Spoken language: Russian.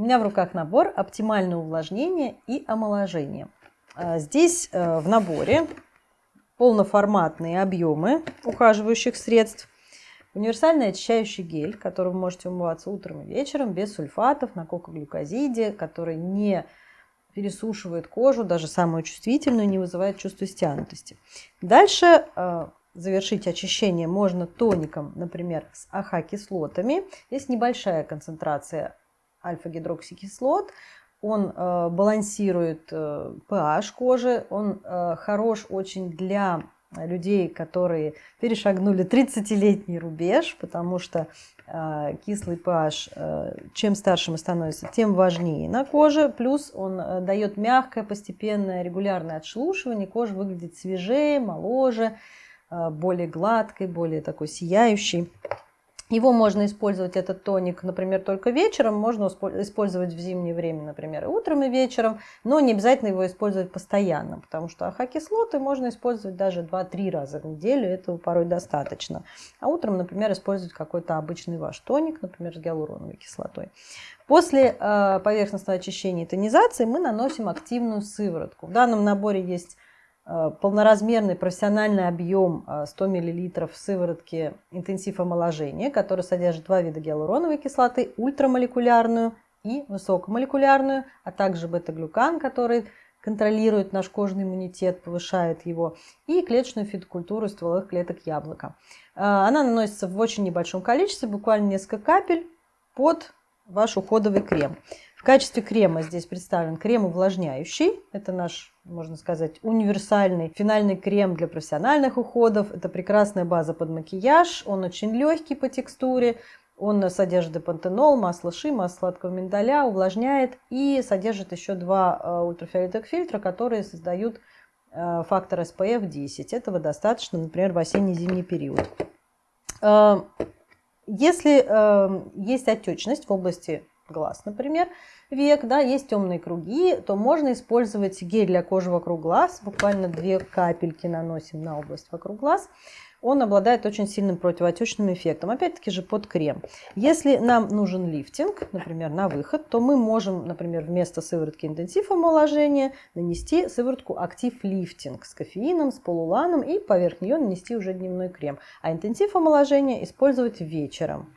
У меня в руках набор «Оптимальное увлажнение и омоложение». А, здесь э, в наборе полноформатные объемы ухаживающих средств, универсальный очищающий гель, которым вы можете умываться утром и вечером без сульфатов на кокоглюкозиде, который не пересушивает кожу, даже самую чувствительную, не вызывает чувство стянутости. Дальше э, завершить очищение можно тоником, например, с АХ-кислотами. Здесь небольшая концентрация альфа-гидроксикислот. Он э, балансирует э, pH кожи, он э, хорош очень для людей, которые перешагнули 30-летний рубеж, потому что э, кислый pH, э, чем старше мы становимся, тем важнее на коже. Плюс он э, дает мягкое, постепенное, регулярное отшелушивание. Кожа выглядит свежее, моложе, э, более гладкой, более такой сияющей. Его можно использовать, этот тоник, например, только вечером, можно использовать в зимнее время, например, и утром, и вечером, но не обязательно его использовать постоянно, потому что АХ-кислоты можно использовать даже 2-3 раза в неделю, этого порой достаточно. А утром, например, использовать какой-то обычный ваш тоник, например, с гиалуроновой кислотой. После э, поверхностного очищения и тонизации мы наносим активную сыворотку. В данном наборе есть полноразмерный профессиональный объем 100 мл сыворотки интенсив омоложения, который содержит два вида гиалуроновой кислоты, ультрамолекулярную и высокомолекулярную, а также бета-глюкан, который контролирует наш кожный иммунитет, повышает его, и клеточную фитокультуру стволовых клеток яблока. Э, она наносится в очень небольшом количестве, буквально несколько капель под ваш уходовый крем. В качестве крема здесь представлен крем увлажняющий. Это наш, можно сказать, универсальный финальный крем для профессиональных уходов. Это прекрасная база под макияж. Он очень легкий по текстуре. Он содержит депантенол, масло ши, масло сладкого миндаля, увлажняет и содержит еще два э, ультрафиолетовых фильтра, которые создают э, фактор SPF 10. Этого достаточно, например, в осенне-зимний период. Э, если есть отечность в области глаз, например, век, да, есть темные круги, то можно использовать гель для кожи вокруг глаз, буквально две капельки наносим на область вокруг глаз. Он обладает очень сильным противоотечным эффектом, опять-таки же под крем. Если нам нужен лифтинг, например, на выход, то мы можем, например, вместо сыворотки интенсив омоложения нанести сыворотку актив лифтинг с кофеином, с полуланом и поверх нее нанести уже дневной крем. А интенсив омоложения использовать вечером.